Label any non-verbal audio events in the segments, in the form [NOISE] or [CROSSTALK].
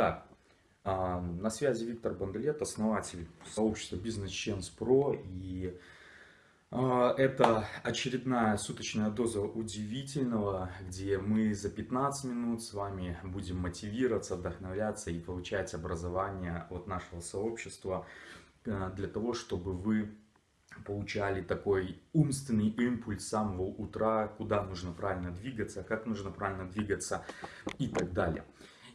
Итак, а, на связи Виктор Бандалет, основатель сообщества Business Chance Pro. И а, это очередная суточная доза удивительного, где мы за 15 минут с вами будем мотивироваться, вдохновляться и получать образование от нашего сообщества а, для того, чтобы вы получали такой умственный импульс с самого утра, куда нужно правильно двигаться, как нужно правильно двигаться и так далее.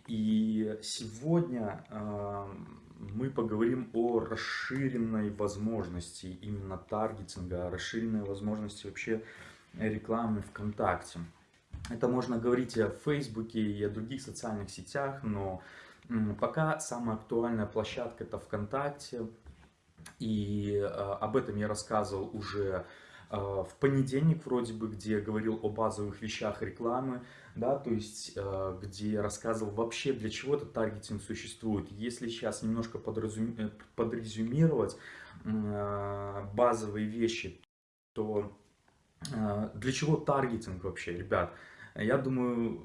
И сегодня э, мы поговорим о расширенной возможности именно таргетинга, расширенной возможности вообще рекламы ВКонтакте. Это можно говорить и о Фейсбуке, и о других социальных сетях, но пока самая актуальная площадка это ВКонтакте. И э, об этом я рассказывал уже в понедельник вроде бы, где говорил о базовых вещах рекламы да, то есть э, где рассказывал вообще для чего этот таргетинг существует. Если сейчас немножко подразум... Э, подрезюмировать э, базовые вещи, то для чего таргетинг вообще, ребят? Я думаю,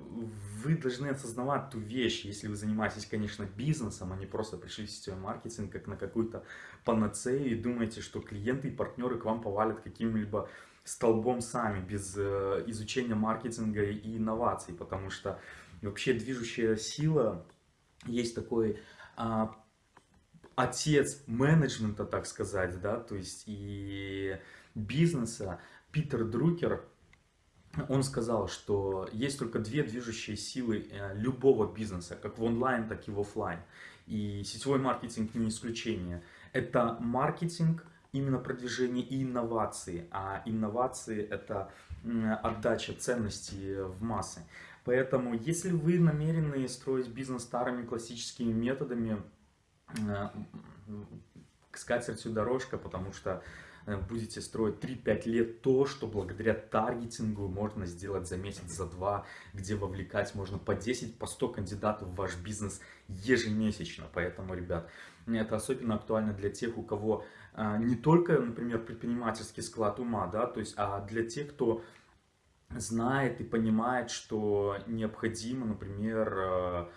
вы должны осознавать ту вещь, если вы занимаетесь, конечно, бизнесом, а не просто пришли в сетевой маркетинг как на какую-то панацею и думаете, что клиенты и партнеры к вам повалят каким-либо столбом сами, без э, изучения маркетинга и инноваций, потому что вообще движущая сила, есть такой а, отец менеджмента, так сказать, да, то есть и бизнеса, Питер Друкер, он сказал, что есть только две движущие силы э, любого бизнеса, как в онлайн, так и в офлайн. И сетевой маркетинг не исключение. Это маркетинг именно продвижение и инновации, а инновации это отдача ценностей в массы. Поэтому, если вы намерены строить бизнес старыми классическими методами, э, к скатертью дорожка, потому что э, будете строить 3-5 лет то, что благодаря таргетингу можно сделать за месяц, за два, где вовлекать можно по 10, по 100 кандидатов в ваш бизнес ежемесячно. Поэтому, ребят, это особенно актуально для тех, у кого а, не только, например, предпринимательский склад ума, да, то есть, а для тех, кто знает и понимает, что необходимо, например, а,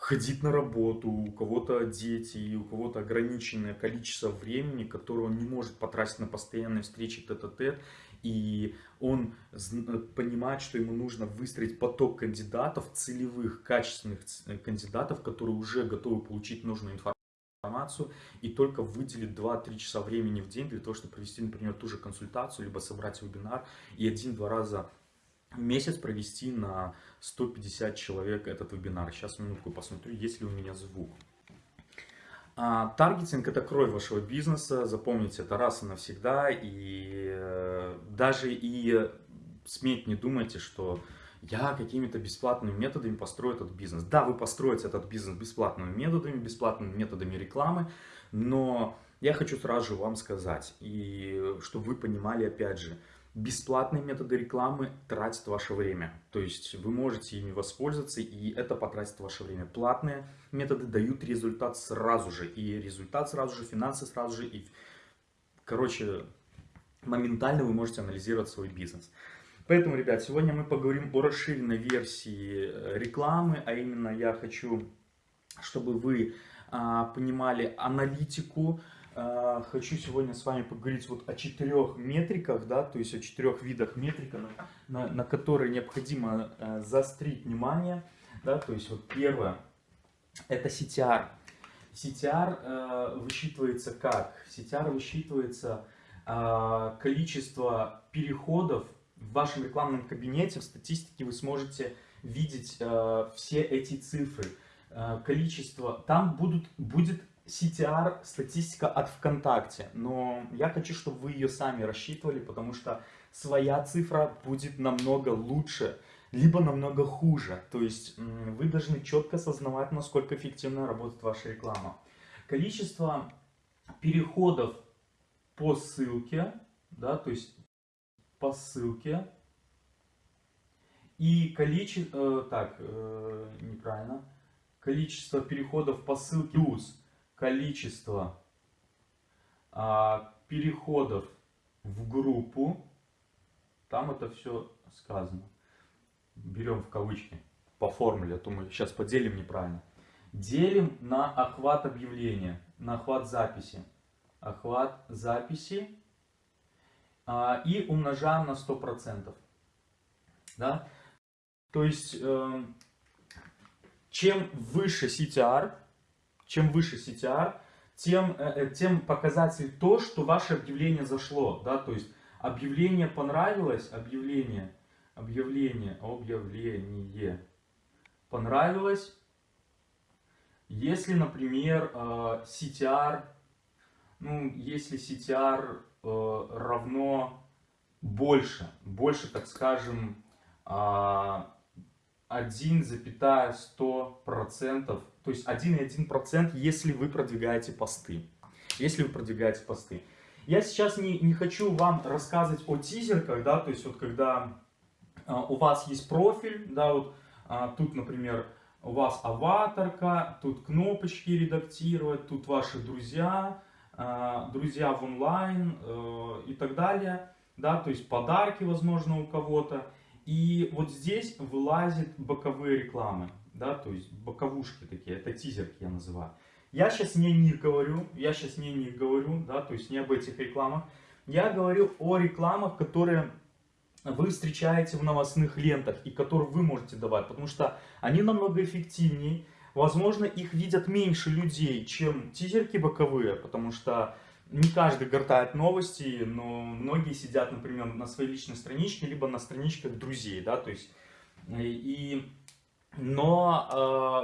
ходить на работу, у кого-то дети, у кого-то ограниченное количество времени, которое он не может потратить на постоянные встречи тет-а-тет, -тет, и он понимает, что ему нужно выстроить поток кандидатов, целевых, качественных кандидатов, которые уже готовы получить нужную информацию и только выделить 2-3 часа времени в день для того, чтобы провести, например, ту же консультацию, либо собрать вебинар и один-два раза месяц провести на 150 человек этот вебинар. Сейчас минутку посмотрю, есть ли у меня звук. А, таргетинг это кровь вашего бизнеса, запомните это раз и навсегда. И э, даже и сметь не думайте, что я какими-то бесплатными методами построю этот бизнес. Да, вы построите этот бизнес бесплатными методами, бесплатными методами рекламы, но я хочу сразу же вам сказать, и чтобы вы понимали, опять же, бесплатные методы рекламы тратят ваше время. То есть вы можете ими воспользоваться, и это потратит ваше время. Платные методы дают результат сразу же, и результат сразу же, финансы сразу же, и, короче, моментально вы можете анализировать свой бизнес. Поэтому, ребят, сегодня мы поговорим о расширенной версии э, рекламы, а именно я хочу, чтобы вы а, понимали аналитику, хочу сегодня с вами поговорить вот о четырех метриках, да, то есть о четырех видах метрика, на, на, на которые необходимо а, заострить внимание, да, то есть вот первое, это CTR. CTR э, высчитывается как? CTR высчитывается э, количество переходов в вашем рекламном кабинете, в статистике вы сможете видеть э, все эти цифры, э, количество. Там будут, будет CTR, статистика от ВКонтакте, но я хочу, чтобы вы ее сами рассчитывали, потому что своя цифра будет намного лучше, либо намного хуже. То есть вы должны четко осознавать, насколько эффективно работает ваша реклама. Количество переходов по ссылке, да, то есть по ссылке. И количество, э, так, э, неправильно, количество переходов по ссылке плюс количество э, переходов в группу, там это все сказано. Берем в кавычки по формуле, а то мы сейчас поделим неправильно. делим на охват объявления, на охват записи. Охват записи а, и умножаем на 100%. Да? То есть, э, чем выше CTR, чем выше CTR, тем, э, э, тем показатель то, что ваше объявление зашло. Да? То есть, объявление понравилось, объявление, объявление, объявление понравилось. Если, например, э, CTR, ну, если CTR равно больше, больше, так скажем, 1,100%, то есть 1,1%, если вы продвигаете посты. Если вы продвигаете посты. Я сейчас не, не хочу вам рассказывать о тизерках, да, то есть вот когда а, у вас есть профиль, да, вот а, тут, например, у вас аватарка, тут кнопочки редактировать, тут ваши друзья, а, друзья в онлайн э, и так далее, да, то есть подарки, возможно, у кого-то. И вот здесь вылазят боковые рекламы, да, то есть боковушки такие, это тизерки я называю. Я сейчас не них говорю, я сейчас не них говорю, да, то есть не об этих рекламах. Я говорю о рекламах, которые вы встречаете в новостных лентах и которые вы можете давать, потому что они намного эффективнее. Возможно, их видят меньше людей, чем тизерки боковые, потому что не каждый гортает новости, но многие сидят, например, на своей личной страничке, либо на страничках друзей, да, то есть, и, но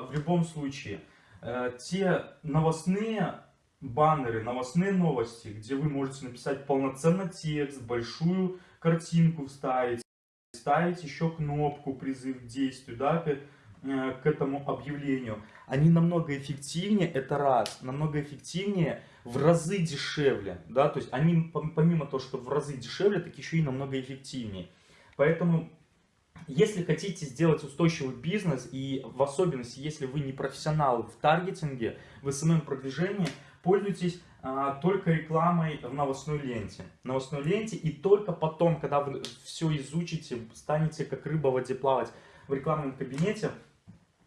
э, в любом случае, э, те новостные баннеры, новостные новости, где вы можете написать полноценно текст, большую картинку вставить, ставить еще кнопку призыв к действию, да, к, э, к этому объявлению, они намного эффективнее, это раз, намного эффективнее, в разы дешевле, да, то есть они помимо того, что в разы дешевле, так еще и намного эффективнее. Поэтому, если хотите сделать устойчивый бизнес, и в особенности, если вы не профессионал в таргетинге, в SMM-продвижении, пользуйтесь а, только рекламой в новостной ленте. Новостной ленте, и только потом, когда вы все изучите, станете как рыба в воде плавать в рекламном кабинете,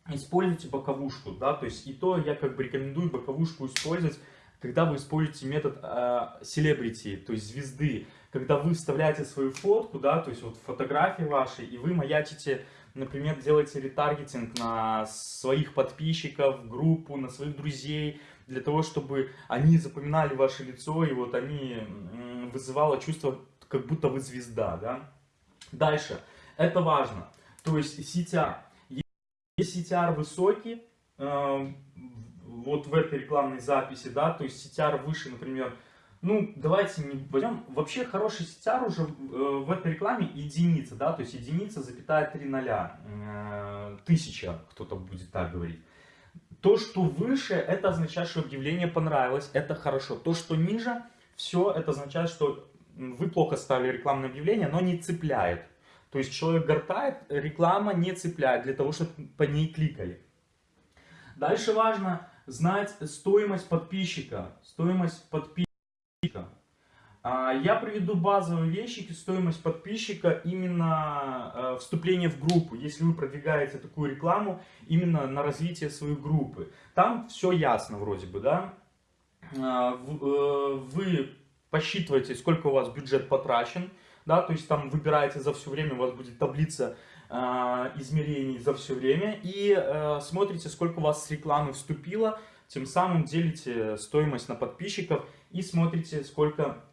используйте боковушку, да, то есть и то я как бы рекомендую боковушку использовать когда вы используете метод селебрити, то есть звезды, когда вы вставляете свою фотку, да, то есть вот фотографии ваши, и вы маячите, например, делаете ретаргетинг на своих подписчиков, группу, на своих друзей, для того, чтобы они запоминали ваше лицо, и вот они вызывало чувство, как будто вы звезда, да. Дальше, это важно, то есть CTR. Если CTR высокий, эм, вот в этой рекламной записи, да, то есть CTR выше, например, ну, давайте не возьмем, вообще хороший CTR уже э, в этой рекламе единица, да, то есть единица, запятая 3 ноля, э, тысяча, кто-то будет так говорить. То, что выше, это означает, что объявление понравилось, это хорошо. То, что ниже, все, это означает, что вы плохо ставили рекламное объявление, но не цепляет. То есть человек гортает, реклама не цепляет для того, чтобы по ней кликали. Дальше важно знать стоимость подписчика. Стоимость подписчика. А, я приведу базовые вещи, стоимость подписчика, именно э, вступление в группу, если вы продвигаете такую рекламу именно на развитие своей группы. Там все ясно вроде бы, да? А, э, вы посчитываете, сколько у вас бюджет потрачен, да, то есть там выбираете за все время, у вас будет таблица а, измерений за все время и э, смотрите, сколько у вас с рекламы вступило, тем самым делите стоимость на подписчиков и смотрите, сколько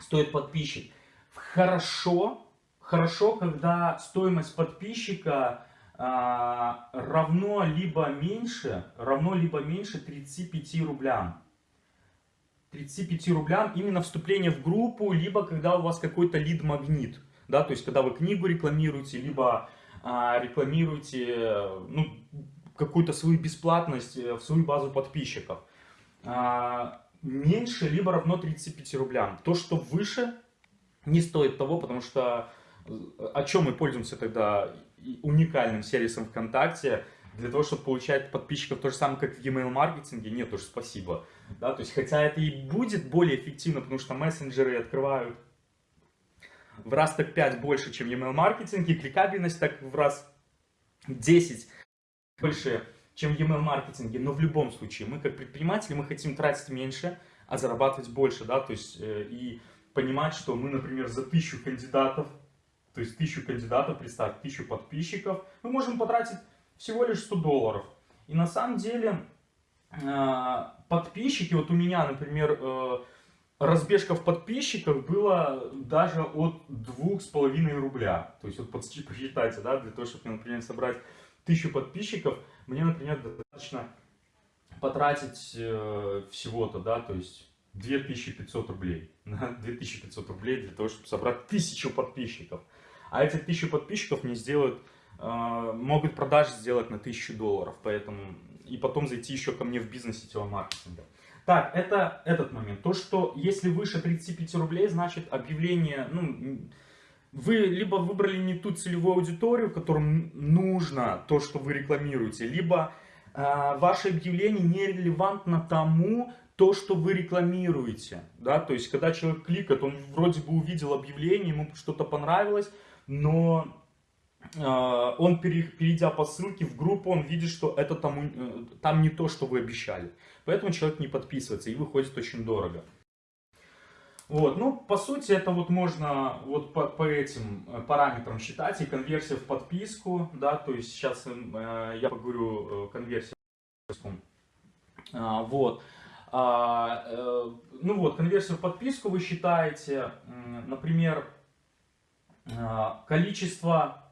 стоит подписчик. Хорошо, хорошо, когда стоимость подписчика а, равно либо меньше, равно либо меньше 35 рублям. 35 рублям именно вступление в группу, либо когда у вас какой-то лид-магнит да, то есть когда вы книгу рекламируете, либо а, рекламируете ну, какую-то свою бесплатность э, в свою базу подписчиков. А, меньше, либо равно 35 рублям. То, что выше, не стоит того, потому что э, о чем мы пользуемся тогда уникальным сервисом ВКонтакте, для того, чтобы получать подписчиков то же самое, как в e-mail маркетинге, нет уж, спасибо. Да, то есть, хотя это и будет более эффективно, потому что мессенджеры открывают в раз так 5 больше, чем email маркетинг, и кликабельность так в раз 10 больше, чем в email-маркетинге, но в любом случае мы как предприниматели, мы хотим тратить меньше, а зарабатывать больше, да, то есть э, и понимать, что мы, например, за тысячу кандидатов, то есть тысячу кандидатов, представь, тысячу подписчиков, мы можем потратить всего лишь 100 долларов. И на самом деле э, подписчики, вот у меня, например, э, разбежка в подписчиках была даже от двух с половиной рубля. То есть вот посчитайте, да, для того, чтобы, например, собрать тысячу подписчиков, мне, например, достаточно потратить э, всего-то, да, то есть 2500 рублей. [LAUGHS] 2500 рублей для того, чтобы собрать тысячу подписчиков. А эти тысячу подписчиков мне сделают, э, могут продажи сделать на 1000 долларов, поэтому и потом зайти еще ко мне в бизнес сетевого маркетинга. Так, это этот момент. То, что если выше 35 рублей, значит объявление, ну, вы либо выбрали не ту целевую аудиторию, которым нужно то, что вы рекламируете, либо э, ваше объявление нерелевантно тому, то, что вы рекламируете. Да? То есть, когда человек кликает, он вроде бы увидел объявление, ему что-то понравилось, но э, он, перейдя по ссылке в группу, он видит, что это там, э, там не то, что вы обещали. Поэтому человек не подписывается и выходит очень дорого. Вот, ну, по сути, это вот можно вот по, по этим э, параметрам считать. И конверсия в подписку, да, то есть сейчас э, я поговорю э, конверсия в подписку. А, вот. А, э, ну вот, конверсию в подписку вы считаете, например, а, количество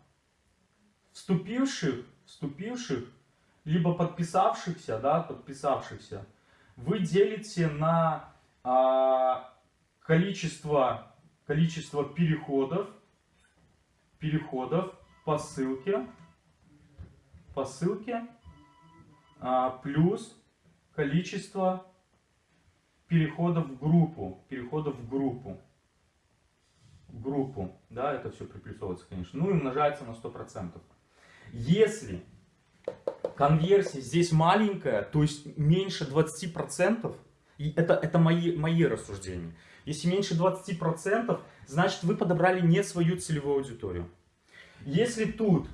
вступивших, вступивших, либо подписавшихся, да, подписавшихся, вы делите на а, количество, количество переходов, переходов по ссылке, по ссылке, а, плюс количество переходов в группу, переходов в группу группу, да, это все приплюсовывается, конечно, ну и умножается на 100%. Если конверсия здесь маленькая, то есть меньше 20%, и это, это мои, мои рассуждения, если меньше 20%, значит вы подобрали не свою целевую аудиторию. Если тут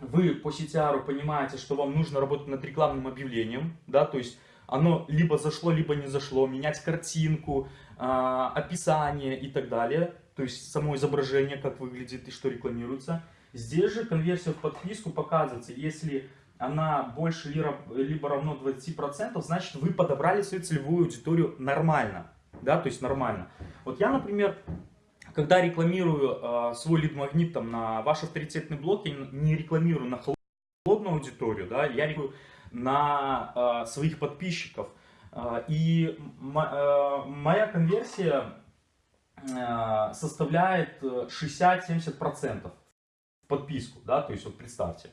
вы по CTR понимаете, что вам нужно работать над рекламным объявлением, да, то есть оно либо зашло, либо не зашло, менять картинку, э, описание и так далее, то есть само изображение, как выглядит и что рекламируется. Здесь же конверсия в подписку показывается, если она больше либо равно 20%, значит вы подобрали свою целевую аудиторию нормально, да, то есть нормально. Вот я, например, когда рекламирую э, свой лид-магнит там на ваш авторитетный блог, я не рекламирую на холодную аудиторию, да, я рекламирую на э, своих подписчиков. Э, и э, моя конверсия Э, составляет 60-70% в подписку, да, то есть вот представьте.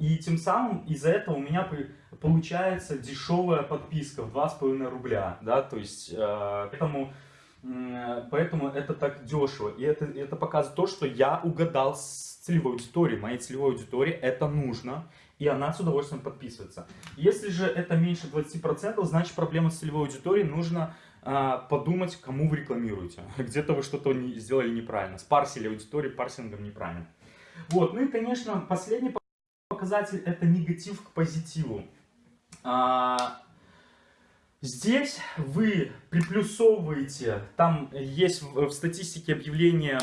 И тем самым из-за этого у меня получается дешевая подписка в 2,5 рубля, да, то есть э, поэтому, поэтому это так дешево. И это, это показывает то, что я угадал с целевой аудиторией, моей целевой аудитории это нужно, и она с удовольствием подписывается. Если же это меньше 20%, значит проблема с целевой аудиторией, нужно а, подумать, кому вы рекламируете. [LAUGHS] Где-то вы что-то сделали неправильно, спарсили аудиторию парсингом неправильно. Вот, ну и, конечно, последний показатель это негатив к позитиву. А, здесь вы приплюсовываете, там есть в, статистике объявления,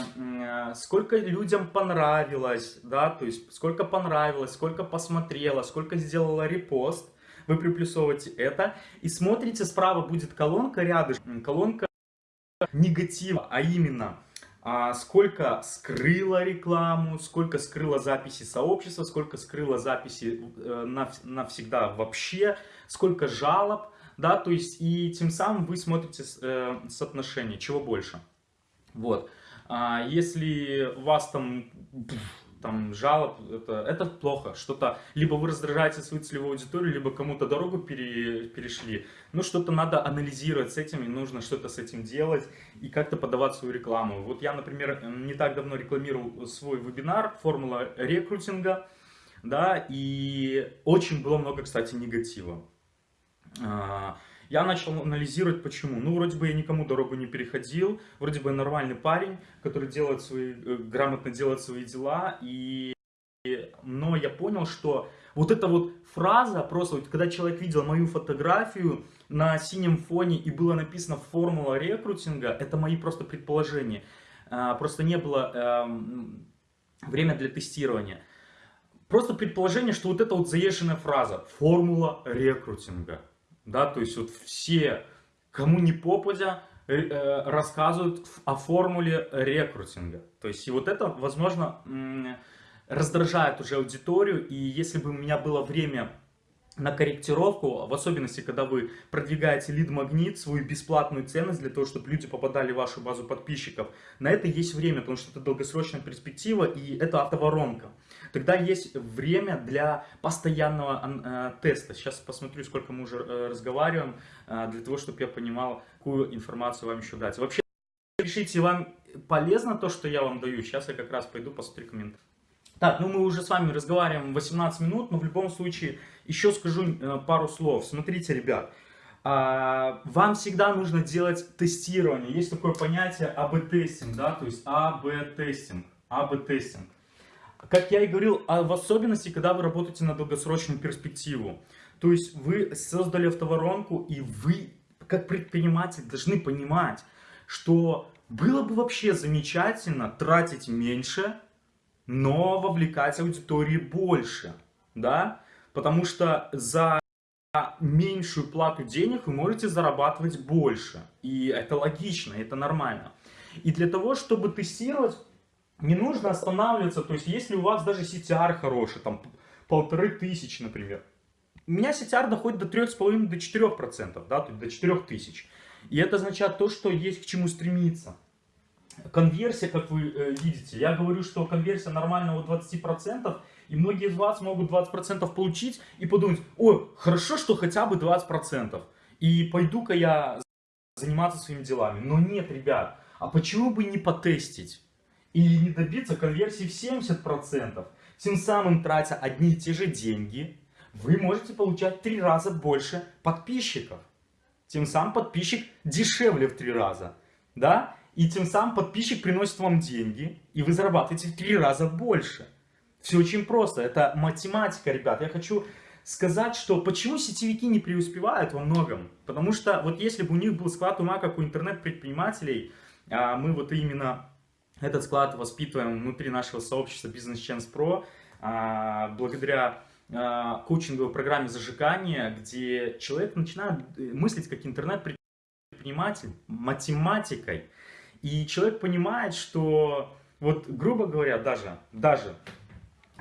сколько людям понравилось, да, то есть сколько понравилось, сколько посмотрело, сколько сделала репост вы приплюсовываете это и смотрите, справа будет колонка рядышком, колонка негатива, а именно сколько скрыла рекламу, сколько скрыла записи сообщества, сколько скрыла записи э, навсегда вообще, сколько жалоб, да, то есть и тем самым вы смотрите э, соотношение, чего больше. Вот. А если вас там там жалоб, это, это плохо. Что-то, либо вы раздражаете свою целевую аудиторию, либо кому-то дорогу пере, перешли. Ну, что-то надо анализировать с этим, и нужно что-то с этим делать, и как-то подавать свою рекламу. Вот я, например, не так давно рекламировал свой вебинар «Формула рекрутинга», да, и очень было много, кстати, негатива. Я начал анализировать, почему. Ну, вроде бы я никому дорогу не переходил, вроде бы я нормальный парень, который делает свои, э, грамотно делает свои дела, и но я понял, что вот эта вот фраза, просто вот когда человек видел мою фотографию на синем фоне и было написано «формула рекрутинга», это мои просто предположения. А, просто не было эм, время для тестирования. Просто предположение, что вот эта вот заезженная фраза «формула рекрутинга». Да, то есть вот все, кому не попадя, э, э, рассказывают о формуле рекрутинга. То есть и вот это, возможно, раздражает уже аудиторию, и если бы у меня было время на корректировку, в особенности, когда вы продвигаете лид-магнит, свою бесплатную ценность для того, чтобы люди попадали в вашу базу подписчиков, на это есть время, потому что это долгосрочная перспектива и это автоворонка. Тогда есть время для постоянного э, теста. Сейчас посмотрю, сколько мы уже э, разговариваем, э, для того, чтобы я понимал, какую информацию вам еще дать. Вообще, пишите, вам полезно то, что я вам даю. Сейчас я как раз пойду посмотрю комментарии. Так, ну мы уже с вами разговариваем 18 минут, но в любом случае еще скажу э, пару слов. Смотрите, ребят, а, вам всегда нужно делать тестирование. Есть такое понятие A/B-testing, да, то есть A/B-testing, A/B-testing. Как я и говорил, а в особенности, когда вы работаете на долгосрочную перспективу. То есть вы создали автоворонку, и вы, как предприниматель, должны понимать, что было бы вообще замечательно тратить меньше, но вовлекать аудитории больше, да, потому что за меньшую плату денег вы можете зарабатывать больше, и это логично, это нормально. И для того, чтобы тестировать, не нужно останавливаться, то есть если у вас даже CTR хороший, там полторы тысячи, например, у меня CTR доходит до 3,5 до 4%, да, то есть до 4000. И это означает то, что есть к чему стремиться. Конверсия, как вы э, видите, я говорю, что конверсия нормальная у 20%, и многие из вас могут 20% получить и подумать, ой, хорошо, что хотя бы 20%, и пойду-ка я заниматься своими делами. Но нет, ребят, а почему бы не потестить и не добиться конверсии в 70%? Тем самым, тратя одни и те же деньги, вы можете получать три раза больше подписчиков. Тем самым подписчик дешевле в три раза. Да? И тем самым подписчик приносит вам деньги, и вы зарабатываете в три раза больше. Все очень просто, это математика, ребят. Я хочу сказать, что почему сетевики не преуспевают во многом. Потому что вот если бы у них был склад ума, как у интернет-предпринимателей, а мы вот именно этот склад воспитываем внутри нашего сообщества Business Chance Pro, а, благодаря а, коучинговой программе зажигания, где человек начинает мыслить как интернет-предприниматель математикой. И человек понимает, что, вот грубо говоря, даже, даже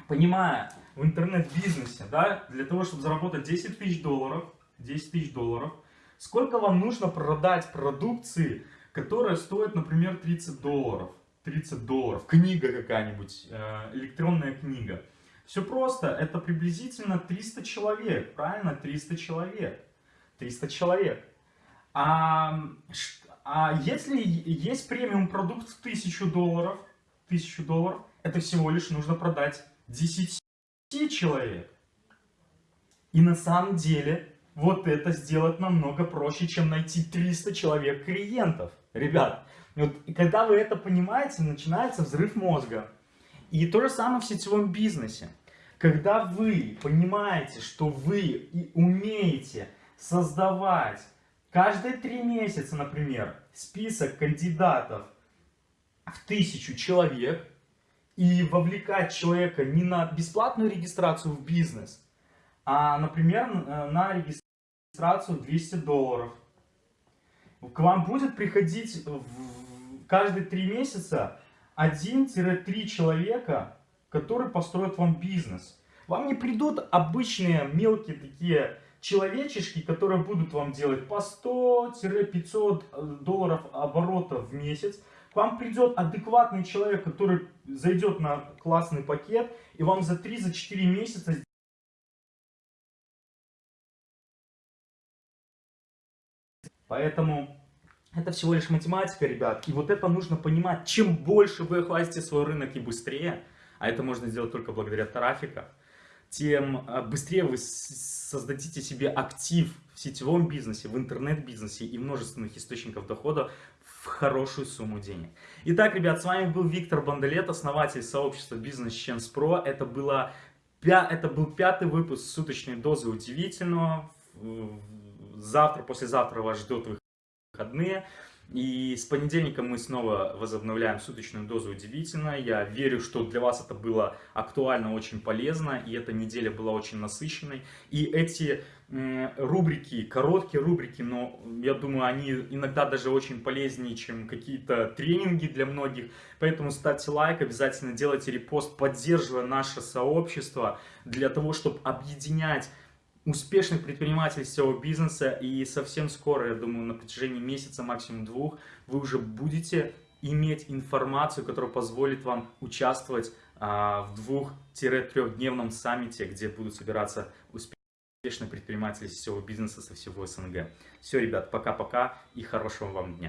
понимая в интернет-бизнесе, да, для того, чтобы заработать 10 тысяч долларов, 10 тысяч долларов, сколько вам нужно продать продукции, которая стоит, например, 30 долларов? 30 долларов, книга какая-нибудь, э, электронная книга. Все просто, это приблизительно 300 человек, правильно? 300 человек. 300 человек. А а если есть премиум продукт в 1000 долларов, 1000 долларов, это всего лишь нужно продать 10 человек. И на самом деле, вот это сделать намного проще, чем найти 300 человек клиентов. Ребят, вот, когда вы это понимаете, начинается взрыв мозга. И то же самое в сетевом бизнесе. Когда вы понимаете, что вы умеете создавать Каждые три месяца, например, список кандидатов в тысячу человек и вовлекать человека не на бесплатную регистрацию в бизнес, а, например, на регистрацию в 200 долларов. К вам будет приходить в каждые три месяца 1-3 человека, которые построят вам бизнес. Вам не придут обычные мелкие такие человечешки, которые будут вам делать по 100-500 э, долларов оборота в месяц, к вам придет адекватный человек, который зайдет на классный пакет, и вам за 3-4 месяца Поэтому это всего лишь математика, ребят. И вот это нужно понимать. Чем больше вы охватите свой рынок и быстрее, а это можно сделать только благодаря трафику, тем э, быстрее вы создадите себе актив в сетевом бизнесе, в интернет-бизнесе и множественных источников дохода в хорошую сумму денег. Итак, ребят, с вами был Виктор Бандалет, основатель сообщества Business Chance Pro. Это, было, это был пятый выпуск суточной дозы удивительного. Завтра, послезавтра вас ждут выходные. И с понедельника мы снова возобновляем суточную дозу удивительно. Я верю, что для вас это было актуально, очень полезно, и эта неделя была очень насыщенной. И эти рубрики, короткие рубрики, но я думаю, они иногда даже очень полезнее, чем какие-то тренинги для многих. Поэтому ставьте лайк, обязательно делайте репост, поддерживая наше сообщество, для того, чтобы объединять успешных предпринимателей всего бизнеса. И совсем скоро, я думаю, на протяжении месяца, максимум двух, вы уже будете иметь информацию, которая позволит вам участвовать а, в двух-трехдневном саммите, где будут собираться успешные предприниматели всего бизнеса со всего СНГ. Все, ребят, пока-пока и хорошего вам дня.